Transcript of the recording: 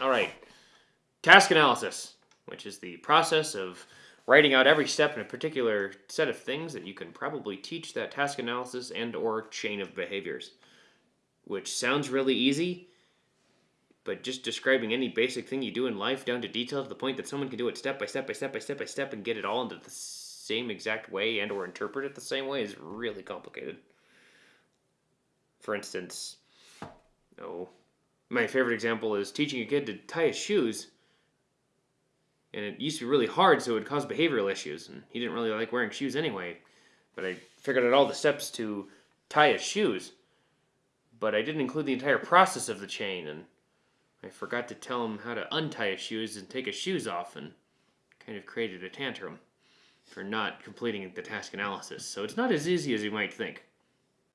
All right. Task analysis, which is the process of writing out every step in a particular set of things that you can probably teach that task analysis and or chain of behaviors. Which sounds really easy, but just describing any basic thing you do in life down to detail to the point that someone can do it step by step by step by step by step and get it all into the same exact way and or interpret it the same way is really complicated. For instance, my favorite example is teaching a kid to tie his shoes. And it used to be really hard, so it would cause behavioral issues. And he didn't really like wearing shoes anyway. But I figured out all the steps to tie his shoes. But I didn't include the entire process of the chain, and I forgot to tell him how to untie his shoes and take his shoes off, and kind of created a tantrum for not completing the task analysis. So it's not as easy as you might think.